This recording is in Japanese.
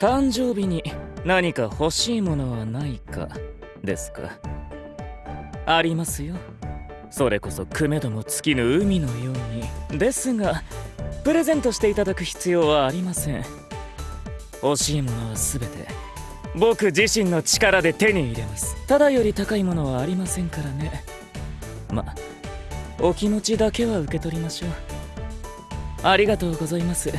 誕生日に何か欲しいものはないかですか？ありますよ。それこそくめども尽きぬ海のように。ですがプレゼントしていただく必要はありません。欲しいものは全て。僕自身の力で手に入れます。ただより高いものはありませんからね。まお気持ちだけは受け取りましょう。ありがとうございます。